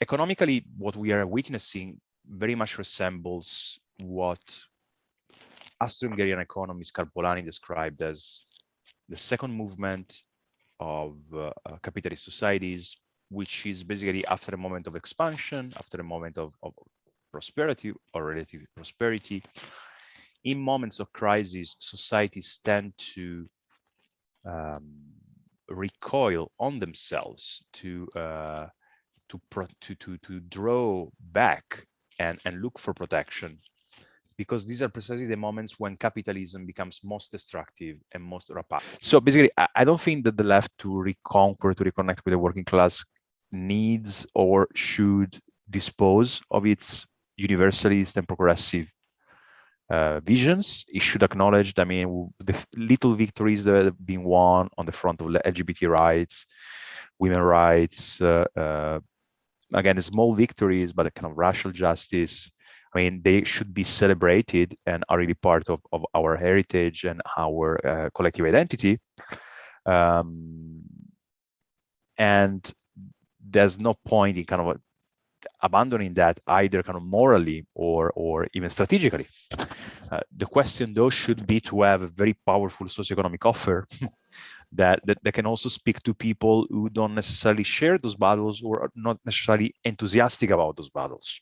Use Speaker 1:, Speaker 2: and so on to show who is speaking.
Speaker 1: economically, what we are witnessing very much resembles what Austro-Hungarian economist Karl Polanyi described as the second movement of uh, uh, capitalist societies, which is basically after a moment of expansion, after a moment of, of prosperity or relative prosperity, in moments of crisis, societies tend to um, recoil on themselves to uh, to, to to to draw back and and look for protection because these are precisely the moments when capitalism becomes most destructive and most rapid. So basically, I don't think that the left to reconquer, to reconnect with the working class needs or should dispose of its universalist and progressive uh, visions. It should acknowledge, I mean, the little victories that have been won on the front of LGBT rights, women rights, uh, uh, again, small victories, but a kind of racial justice, I mean, they should be celebrated and are really part of, of our heritage and our uh, collective identity. Um, and there's no point in kind of abandoning that either kind of morally or or even strategically. Uh, the question though should be to have a very powerful socioeconomic offer that, that that can also speak to people who don't necessarily share those battles or are not necessarily enthusiastic about those battles.